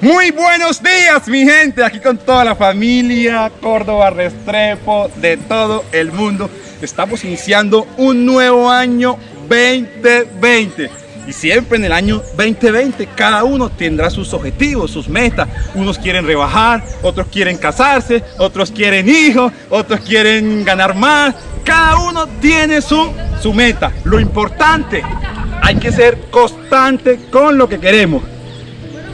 Muy buenos días mi gente, aquí con toda la familia Córdoba Restrepo de todo el mundo. Estamos iniciando un nuevo año 2020 y siempre en el año 2020 cada uno tendrá sus objetivos, sus metas. Unos quieren rebajar, otros quieren casarse, otros quieren hijos, otros quieren ganar más. Cada uno tiene su, su meta. Lo importante, hay que ser constante con lo que queremos.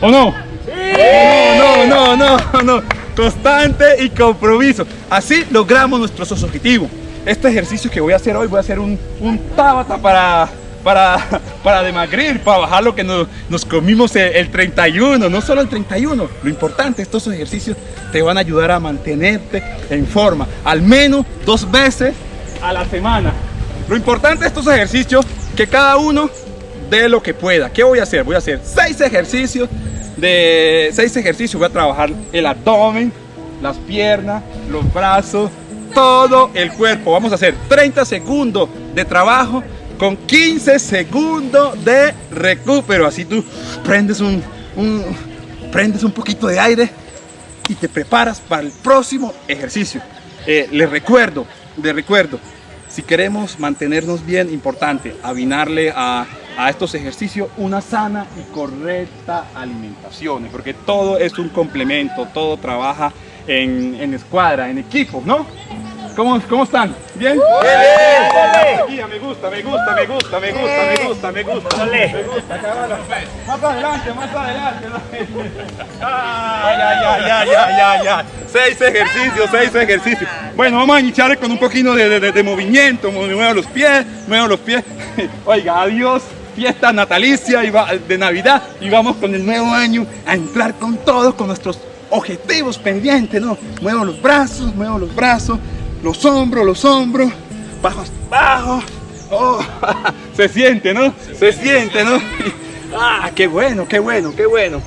¿O no? No, no, no, no, no. Constante y compromiso. Así logramos nuestros objetivos. Este ejercicio que voy a hacer hoy, voy a hacer un, un tabata para, para, para demagrir, para bajar lo que nos, comimos el, 31, no solo el 31. Lo importante, estos ejercicios te van a ayudar a mantenerte en forma, al menos dos veces a la semana. Lo importante de estos ejercicios, que cada uno dé lo que pueda. ¿Qué voy a hacer? Voy a hacer seis ejercicios de seis ejercicios voy a trabajar el abdomen, las piernas, los brazos, todo el cuerpo. Vamos a hacer 30 segundos de trabajo con 15 segundos de recupero. Así tú prendes un, prendes un poquito de aire y te preparas para el próximo ejercicio. Eh, les recuerdo, les recuerdo, si queremos mantenernos bien, importante, avinarle a a estos ejercicios una sana y correcta alimentación, porque todo es un complemento, todo trabaja en, en escuadra, en equipo, ¿no? ¿Cómo, ¿Cómo están? ¿Bien? ¡Bien! Me gusta, me gusta, me gusta, me gusta, me gusta, me gusta. Me gusta, Más adelante, más adelante. Ay, ay, ay, ay, ay, ay, Seis ejercicios, seis ejercicios. Bueno, vamos a iniciar con un poquito de, de, de movimiento. Muevo los pies, muevo los pies. Oiga, adiós fiesta natalicia y de Navidad y vamos con el nuevo año a entrar con todos, con nuestros objetivos pendientes, ¿no? Muevo los brazos, muevo los brazos, los hombros, los hombros, bajos, bajos. Oh, se siente, ¿no? Se siente, ¿no? Ah, qué bueno, qué bueno, qué bueno.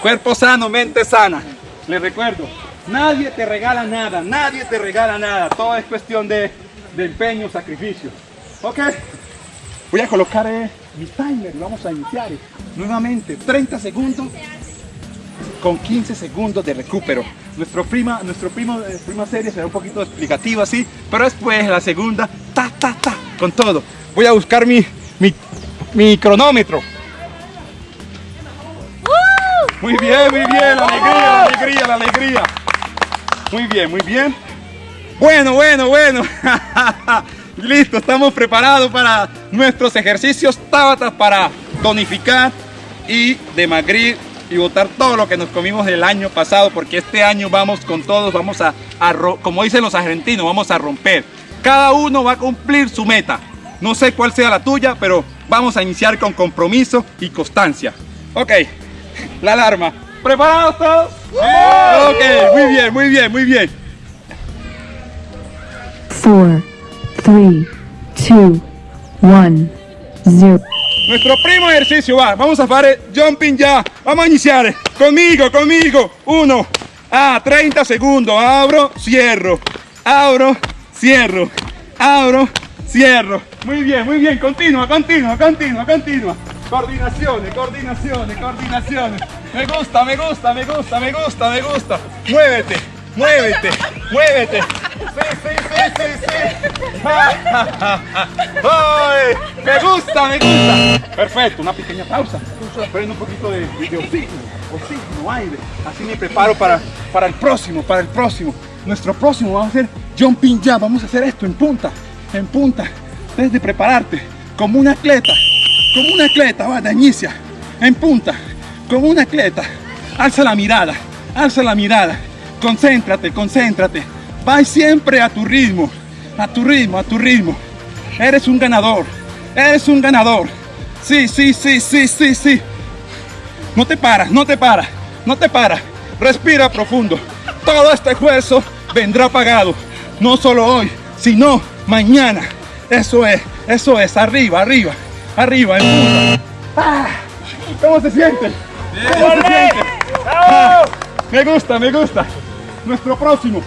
Cuerpo sano, mente sana. Les recuerdo, nadie te regala nada, nadie te regala nada. Todo es cuestión de, de empeño, sacrificio. Ok, voy a colocar eh, mi timer, vamos a iniciar eh. nuevamente 30 segundos con 15 segundos de recupero. Nuestro prima, nuestro primo, eh, prima serie será un poquito explicativo así, pero después la segunda, ta, ta, ta, con todo. Voy a buscar mi, mi, mi cronómetro. Muy bien, muy bien, la alegría, la alegría, la alegría. Muy bien, muy bien. Bueno, bueno, bueno. Listo, estamos preparados para nuestros ejercicios Tabata para tonificar y demagrir y botar todo lo que nos comimos el año pasado porque este año vamos con todos, vamos a, como dicen los argentinos, vamos a romper. Cada uno va a cumplir su meta. No sé cuál sea la tuya, pero vamos a iniciar con compromiso y constancia. Ok, la alarma. ¿Preparados todos? Ok, muy bien, muy bien, muy bien. 3, 2, 1, 0. Nuestro primo ejercicio va, vamos a hacer jumping ya, vamos a iniciar, conmigo, conmigo, 1, a 30 segundos, abro, cierro, abro, cierro, abro, cierro, muy bien, muy bien, continua, continua, continua, continua, coordinaciones, coordinaciones, coordinaciones, me gusta, me gusta, me gusta, me gusta, me gusta, muévete, muévete, muévete, sí, sí, sí, sí, sí, ¡Ay! me gusta, me gusta, perfecto, una pequeña pausa, prendo un poquito de, de oxígeno, oxígeno, aire, así me preparo para, para el próximo, para el próximo, nuestro próximo, vamos a hacer jumping ya, vamos a hacer esto en punta, en punta, desde prepararte, como un atleta, como un atleta, va, inicia, en punta, como un atleta, alza la mirada, alza la mirada, Concéntrate, concéntrate. Vai siempre a tu ritmo, a tu ritmo, a tu ritmo. Eres un ganador, eres un ganador. Sí, sí, sí, sí, sí, sí. No te paras, no te paras, no te paras. Respira profundo. Todo este esfuerzo vendrá pagado. No solo hoy, sino mañana. Eso es, eso es. Arriba, arriba, arriba, en ah, ¿Cómo se siente? ¿Cómo se siente? Ah, me gusta, me gusta nuestro próximo.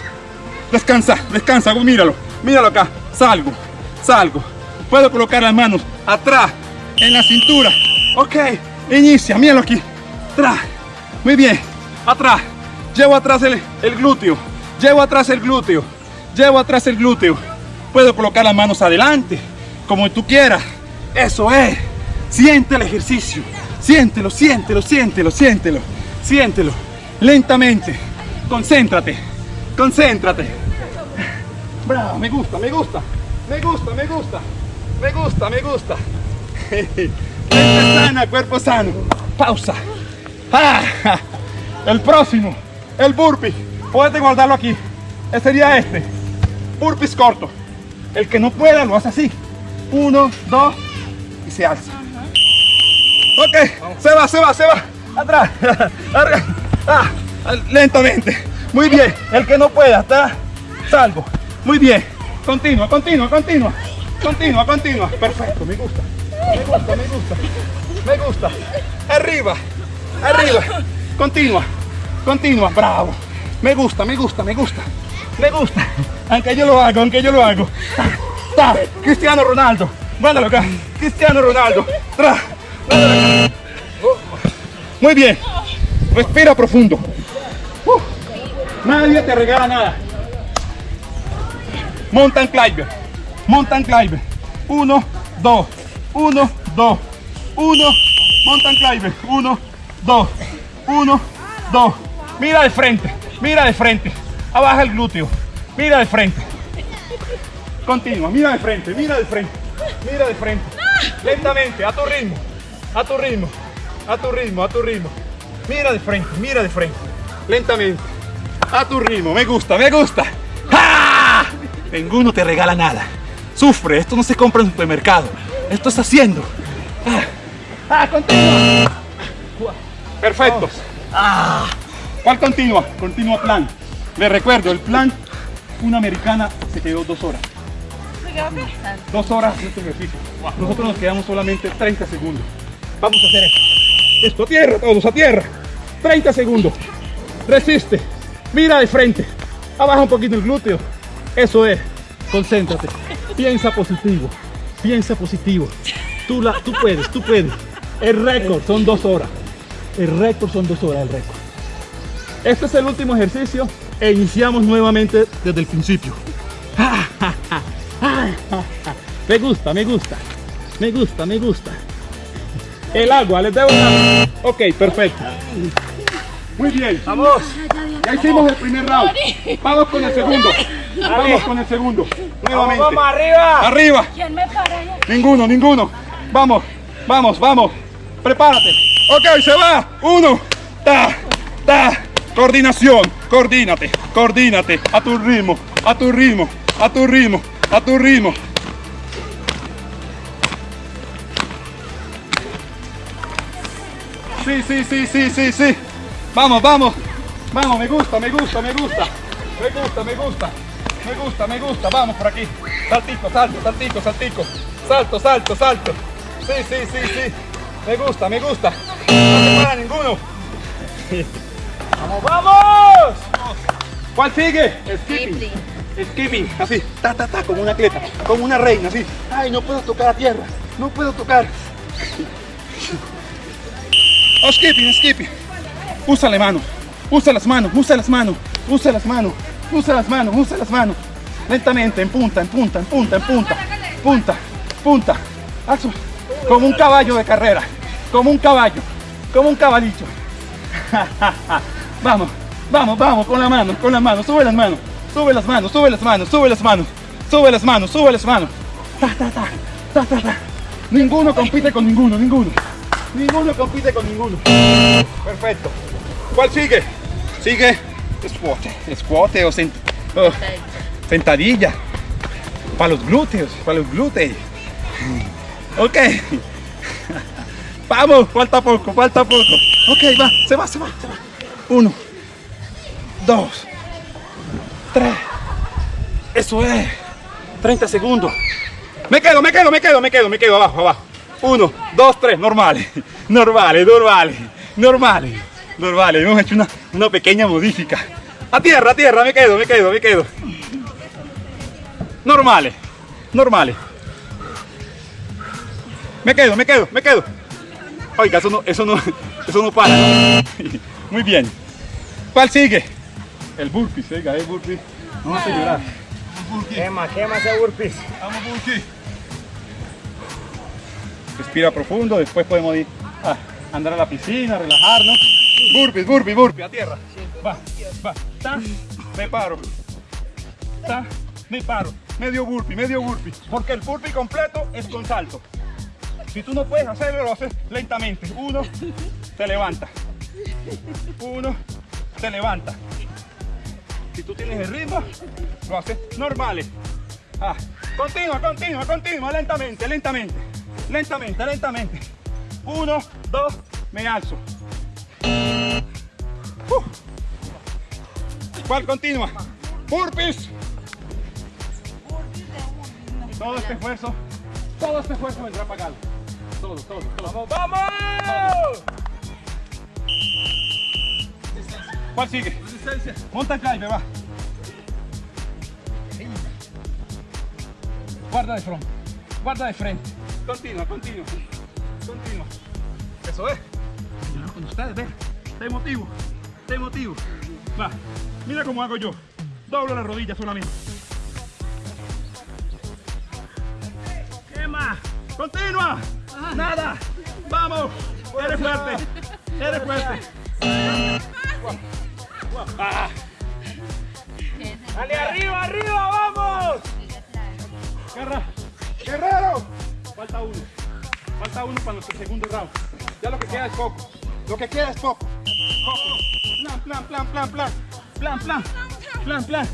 Descansa, descansa, míralo, míralo acá. Salgo, salgo. Puedo colocar las manos atrás, en la cintura. Ok, inicia, míralo aquí. Tra. Muy bien, atrás. Llevo atrás el, el glúteo. Llevo atrás el glúteo. Llevo atrás el glúteo. Puedo colocar las manos adelante, como tú quieras. Eso es. Siente el ejercicio. Siéntelo, siéntelo, siéntelo, siéntelo. Siéntelo. Lentamente. Concéntrate. Concéntrate. Bravo, me gusta, me gusta. Me gusta, me gusta. Me gusta, me gusta. Mente sana, cuerpo sano. Pausa. Ah, el próximo, el burpee. Puedes guardarlo aquí. Ese sería este. Burpees corto. El que no pueda lo hace así. Uno, dos y se alza. Ok, se va, se va, se va. Atrás. Ah, lentamente. Muy bien. El que no pueda, está salvo. Muy bien. Continua, continua, continua. Continua, continua. Perfecto, me gusta. Me gusta, me gusta. Me gusta. Arriba, arriba. Continua, continua. Bravo. Me gusta, me gusta, me gusta. Me gusta. Aunque yo lo hago, aunque yo lo hago. Está. Cristiano Ronaldo. Mándalo. Cristiano Ronaldo. Tra. Muy bien. Respira profundo. Nadie te regala nada. Mountain climber. Mountain climber. Uno, dos. Uno, dos. Uno. Mountain climber. Uno, dos. Uno, dos. Mira de frente. Mira de frente. Abaja el glúteo. Mira de frente. Continua. Mira de frente. Mira de frente. Mira de frente. Lentamente. A tu ritmo. A tu ritmo. A tu ritmo. A tu ritmo. Mira de frente. Mira de frente. Lentamente. A tu ritmo. Me gusta. Me gusta. ¡Ah! Ninguno te regala nada. Sufre. Esto no se compra en el supermercado. Esto está haciendo. ¡Ah! ¡Ah! Continua. Perfecto. ¡Ah! ¿Cuál continúa? Continúa plan. Les recuerdo, el plan, una americana se quedó dos horas. Dos horas de este ejercicio. Nosotros nos quedamos solamente 30 segundos. Vamos a hacer esto. Esto a tierra, todos a tierra. 30 segundos. Resiste. Mira de frente. Abaja un poquito el glúteo. Eso es. Concéntrate. Piensa positivo. Piensa positivo. Tú, la, tú puedes, tú puedes. El récord son dos horas. El récord son dos horas, el récord. Este es el último ejercicio e iniciamos nuevamente desde el principio. Me gusta, me gusta, me gusta, me gusta. El agua, les debo una... Ok, perfecto. Muy bien, vamos. Ya hicimos el primer round. Vamos con el segundo. Vamos con el segundo. Nuevamente. Vamos arriba. Arriba. ¿Quién me para allá? Ninguno, ninguno. Vamos, vamos, vamos. Prepárate. Ok, se va. Uno. Ta, ta. Coordinación. Coordínate, coordínate. A tu ritmo, a tu ritmo, a tu ritmo, a tu ritmo. Sí, sí, sí, sí, sí, sí. Vamos, vamos. Vamos, me gusta, me gusta, me gusta. Me gusta, me gusta. Me gusta, me gusta. Vamos por aquí. Saltico, salto, saltico, saltico. Salto, salto, salto. Sí, sí, sí, sí. Me gusta, me gusta. No se para ninguno. ¡Vamos, vamos! ¿Cuál sigue? Skipping. Skipping, así, ta, ta, ta, como una atleta, como una reina, así. Ay, no puedo tocar a tierra, no puedo tocar. Oh, skipping, skipping. Usa las manos, usa las manos, usa las manos, usa las manos, usa las manos, usa las manos. Lentamente, en punta, en punta, en punta, en punta, punta, punta. Como un caballo de carrera, como un caballo, como un caballito. Vamos, vamos, vamos, con la mano, con la mano, sube las manos, sube las manos, sube las manos, sube las manos, sube las manos, sube las manos. Ta, ta, ta, ta, ta, ta. Ninguno compite con ninguno, ninguno. Ninguno compite con ninguno. Perfecto. ¿Cuál sigue? Sigue squat, squat o sent- sentadilla. Para los glúteos, para los glúteos. Ok. Vamos, falta poco, falta poco. Ok, va, se va, se va, se va. Uno, dos, tres. Eso es. 30 segundos. Me quedo, me quedo, me quedo, me quedo, me quedo abajo, abajo. Uno, dos, tres, normales, normales, normales, normales, normales. Hemos hecho una, una pequeña modifica. A tierra, a tierra, me quedo, me quedo, me quedo. Normales, normales. Me quedo, me quedo, me quedo. Oiga, eso no, eso no, eso no para. Muy bien. ¿Cuál sigue? El burpees, oiga, el burpees. Vamos a llorar. Quema, quema ese burpees. Vamos, burpees. Respira profundo, después podemos ir a andar a la piscina, relajarnos. Burpees, burpees, burpees, a tierra. Va, va, ta, me paro. Ta, me paro. Medio burpee, medio burpee. Porque el burpee completo es con salto. Si tú no puedes hacerlo, lo haces lentamente. Uno, te levanta. Uno, te levanta. Si tú tienes el ritmo, lo haces normales. Ah, continua, continua, continua, lentamente, lentamente. Lentamente, lentamente. Uno, dos, me alzo. ¿Cuál continua? Burpees. Todo este esfuerzo, todo este esfuerzo vendrá pagado. Todo, todo, todo. ¡Vamos, vamos! ¿Cuál sigue? Monta climb, va. Guarda de frente. Guarda de frente. Continua, continua. Continua. Eso es. Con ustedes, ve. Te motivo. Te motivo. Va. Mira cómo hago yo. Doblo la rodilla solamente. Quema. Continua. Nada. Vamos. Eres fuerte. Eres fuerte. Ah. ¡Dale arriba, arriba, vamos! Guerra. Guerrero. Falta uno. Falta uno para nuestro segundo round. Ya lo que queda es poco. Lo que queda es. Poco. Plan, plan, plan, plan, plan. Plan, plan. Plan, plan.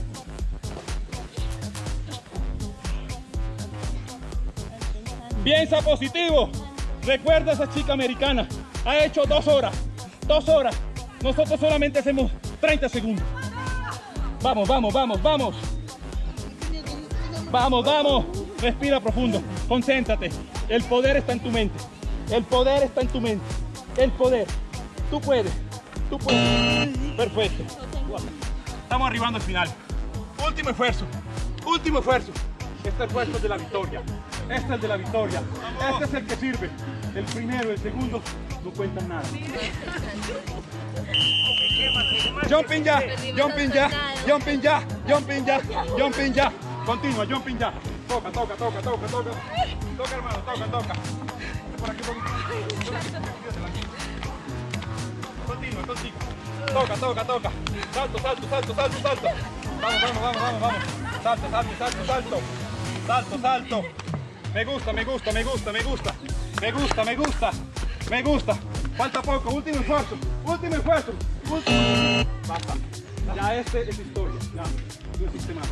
Piensa positivo. Recuerda a esa chica americana. Ha hecho dos horas. Dos horas. Nosotros solamente hacemos 30 segundos. Vamos, vamos, vamos, vamos. Vamos, vamos. Respira profundo. Concéntrate. El poder está en tu mente. El poder está en tu mente. El poder. Tú puedes. Tú puedes. Perfecto. Estamos arribando al final. Último esfuerzo. Último esfuerzo. Este esfuerzo es de la victoria. Este es de la victoria. Este es el que sirve. El primero, el segundo, no cuentan nada. Jumping ya, jumping ya, jumping ya, jumping ya, jumping ya. Continua, jumping ya. Toca, toca, toca, toca, toca. Toca, hermano, toca, toca. Continua. Toca, toca, toca. Salto, salto, salto, salto, salto. Vamos, vamos, vamos, vamos, vamos. Salto, salto, salto, salto. Salto, salto. Me gusta, me gusta, me gusta, me gusta. Me gusta, me gusta. Me gusta. Falta poco. Último esfuerzo. Último esfuerzo. Último. Basta. Ya este es historia. Ya. No existe más.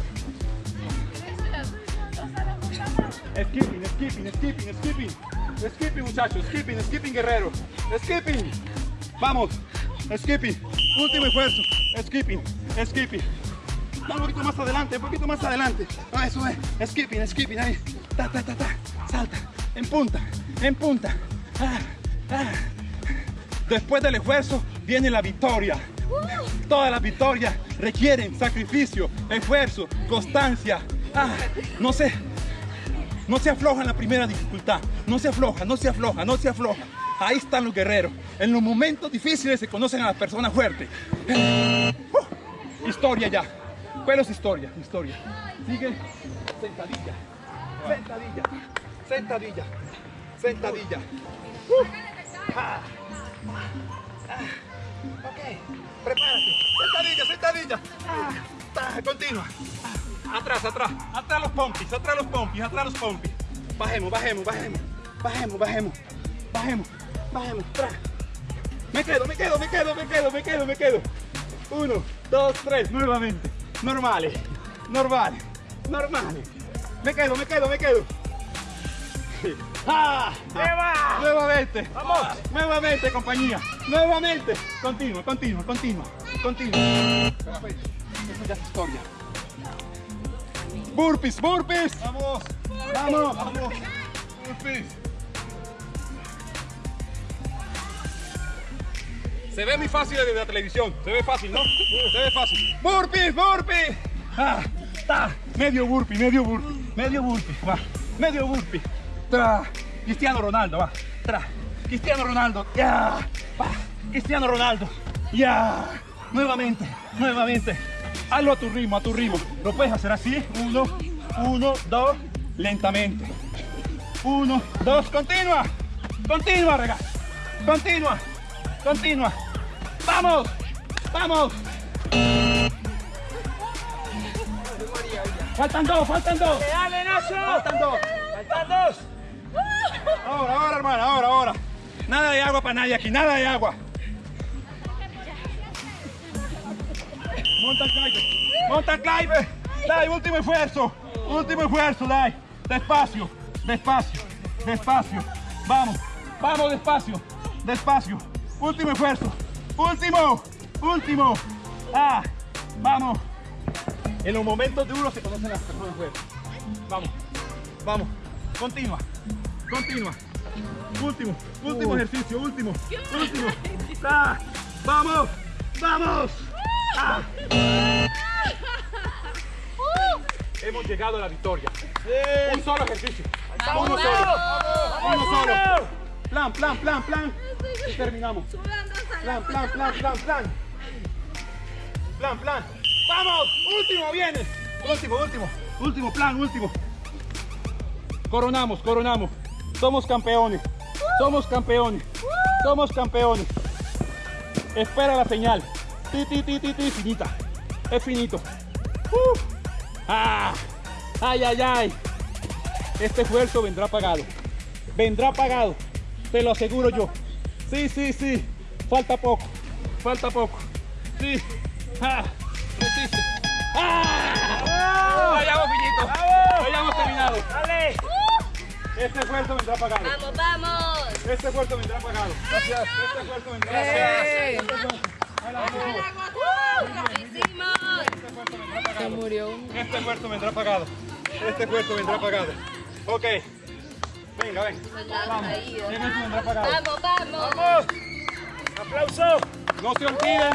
Skipping, skipping, skipping, skipping. Skipping, muchachos. Skipping, skipping, guerrero. Skipping. Vamos. Skipping. Último esfuerzo. Skipping, skipping. Un poquito más adelante, un poquito más adelante. Ah, eso es. Skipping, skipping. Ahí. Ta, ta, ta, ta. Salta. En punta. En punta. Ah, ah. Después del esfuerzo viene la victoria. Todas las victorias requieren sacrificio, esfuerzo, constancia. Ah, no se, no se afloja en la primera dificultad. No se afloja, no se afloja, no se afloja. Ahí están los guerreros. En los momentos difíciles se conocen a las personas fuertes. Uh, historia ya. ¿Cuál es historia? Historia. Sigue sentadilla, sentadilla, sentadilla, sentadilla. Uh, ah, ah, ok, prepárate. Sentadilla, sentadilla. Ah. Ah, atrás, atrás. Atrás los pompis, atrás los pompis, atrás los pompis. Bajemos, bajemos, bajemos. Bajemos, bajemos. Bajemos, Me quedo, me quedo, me quedo, me quedo, me quedo, me quedo. Uno, dos, tres, nuevamente. Normales, normales, normales. Me quedo, me quedo, me quedo. ¡Ah! ¡Eva! Nuevamente. ¡Vamos! Nuevamente, compañía. Nuevamente. Continua, continua, continua, continua. Perfecto. Eso ya es historia. Burpees, burpees. Vamos. Vamos. Vamos. Burpees. Se ve muy fácil desde la televisión. Se ve fácil, ¿no? Se ve fácil. Burpees, burpees. Ah, ta. Medio burpee, medio burpee. Medio burpee. Va. Medio burpee. Tra. Cristiano Ronaldo, va. Tra. Cristiano Ronaldo. Ya. Va. Cristiano Ronaldo. Ya. Nuevamente, nuevamente. Hazlo a tu ritmo, a tu ritmo. Lo puedes hacer así. Uno, uno, dos. Lentamente. Uno, dos. Continua. Continua, rega. Continua. Continua. Vamos. Vamos. Faltan dos, faltan dos. Dale, Nacho. Faltan dos. Faltan dos. Ahora, ahora, hermana, ahora, ahora. Nada de agua para nadie aquí, nada de agua. Monta el Clive, monta el Clive. Dai, último esfuerzo, último esfuerzo, dai. Despacio, despacio, despacio. Vamos, vamos despacio, despacio. Último esfuerzo, último, último. Ah, vamos. En los momentos duros se conocen las personas fuertes. Vamos, vamos, continua, continua. Último, último ejercicio, último, último. Ah, vamos, vamos. Ah. Hemos llegado a la victoria. Un solo ejercicio. Uno solo. Uno solo. Plan, plan, plan, plan. Y terminamos. Plan, plan, plan, plan, plan. Plan, plan. ¡Vamos! ¡Último viene! Último, último. Último plan, último. Coronamos, coronamos. Somos campeones. Somos campeones. Somos campeones. Espera la señal. Ti, ti, ti, ti, ti, finita. Es finito. Uh. Ah. Ay, ay, ay. Este esfuerzo vendrá pagado. Vendrá pagado. Te lo aseguro yo. Sí, sí, sí. Falta poco. Falta poco. Sí. Ah. Resiste. ¡Ah! Vayamos, finito. Hayamos terminado. Dale. Este esfuerzo vendrá pagado. Vamos, vamos. Este esfuerzo vendrá pagado. Gracias. Este esfuerzo vendrá pagado. ¡Lo hicimos! Se murió. Este esfuerzo vendrá pagado. Este esfuerzo vendrá pagado. Ok. Venga, ven. Vamos. Este esfuerzo vendrá pagado. Vamos, vamos. Vamos. Aplauso. No se olviden,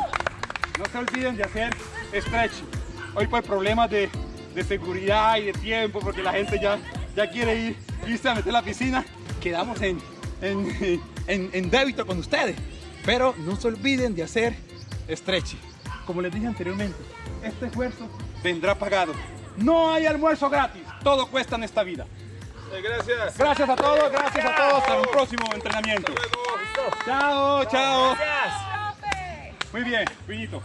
no se olviden de hacer stretching. Hoy por problemas de, de seguridad y de tiempo, porque la gente ya, ya quiere ir, irse a meter la piscina, quedamos en, en, en, débito con ustedes. Pero no se olviden de hacer stretching. Como les dije anteriormente, este esfuerzo vendrá pagado. No hay almuerzo gratis, todo cuesta en esta vida. Gracias. Gracias a todos, gracias a todos. Hasta un próximo entrenamiento. Chao, chao. Gracias. Muy bien, Piñito.